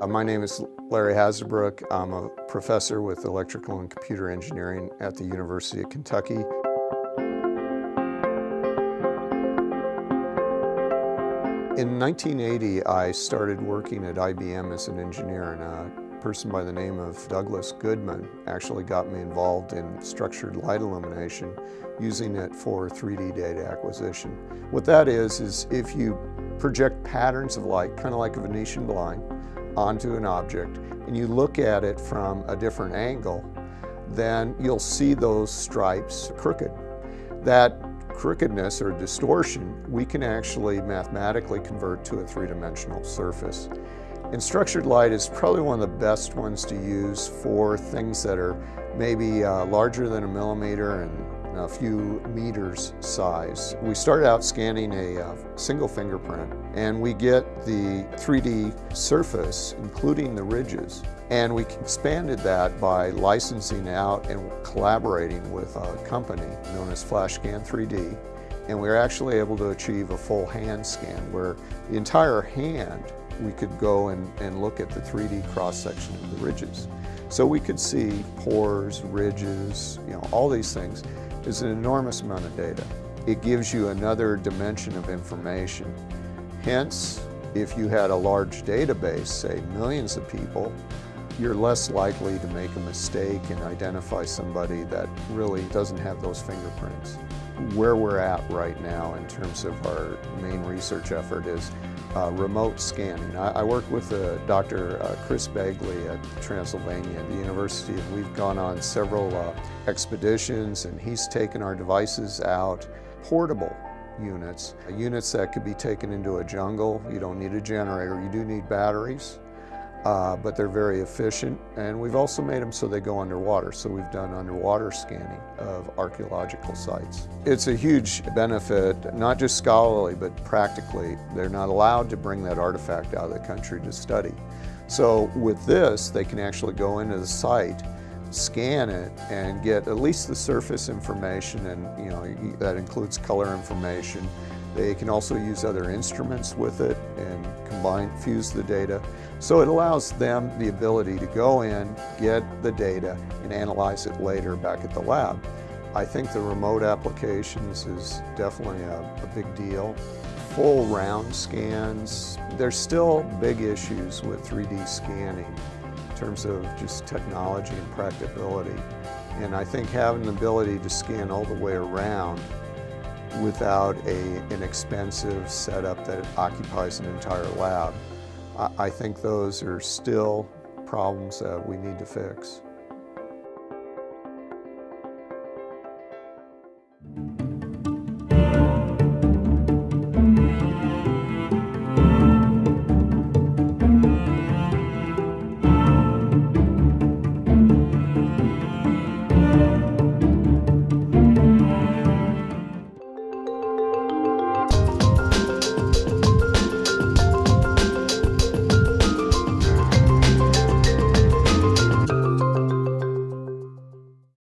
Uh, my name is Larry Hassebrook. I'm a professor with electrical and computer engineering at the University of Kentucky. In 1980, I started working at IBM as an engineer, and a person by the name of Douglas Goodman actually got me involved in structured light illumination, using it for 3D data acquisition. What that is, is if you project patterns of light, kind of like a Venetian blind, onto an object and you look at it from a different angle, then you'll see those stripes crooked. That crookedness or distortion, we can actually mathematically convert to a three-dimensional surface. And structured light is probably one of the best ones to use for things that are maybe uh, larger than a millimeter and a few meters size. We started out scanning a uh, single fingerprint and we get the 3D surface, including the ridges. And we expanded that by licensing out and collaborating with a company known as FlashScan 3D. And we were actually able to achieve a full hand scan where the entire hand we could go and, and look at the 3D cross-section of the ridges. So we could see pores, ridges, you know, all these things is an enormous amount of data. It gives you another dimension of information. Hence, if you had a large database, say millions of people, you're less likely to make a mistake and identify somebody that really doesn't have those fingerprints. Where we're at right now in terms of our main research effort is uh, remote scanning. I, I work with uh, Dr. Uh, Chris Begley at Transylvania at the university and we've gone on several uh, expeditions and he's taken our devices out, portable units, units that could be taken into a jungle. You don't need a generator, you do need batteries uh, but they're very efficient. And we've also made them so they go underwater. So we've done underwater scanning of archaeological sites. It's a huge benefit, not just scholarly, but practically. They're not allowed to bring that artifact out of the country to study. So with this, they can actually go into the site, scan it, and get at least the surface information, and you know that includes color information, they can also use other instruments with it and combine, fuse the data. So it allows them the ability to go in, get the data, and analyze it later back at the lab. I think the remote applications is definitely a, a big deal. Full round scans, there's still big issues with 3D scanning in terms of just technology and practicability. And I think having the ability to scan all the way around without a, an expensive setup that occupies an entire lab. I, I think those are still problems that we need to fix.